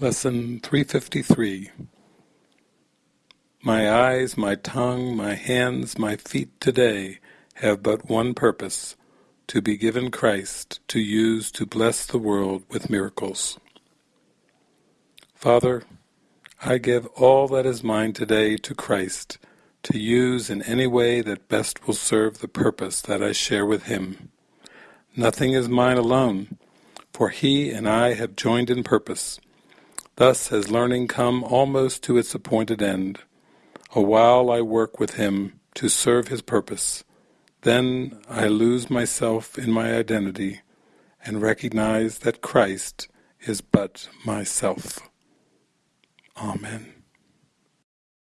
Lesson 353 My eyes, my tongue, my hands, my feet today have but one purpose, to be given Christ to use to bless the world with miracles. Father, I give all that is mine today to Christ to use in any way that best will serve the purpose that I share with Him. Nothing is mine alone, for He and I have joined in purpose Thus has learning come almost to its appointed end. A while I work with him to serve his purpose. Then I lose myself in my identity and recognize that Christ is but myself. Amen.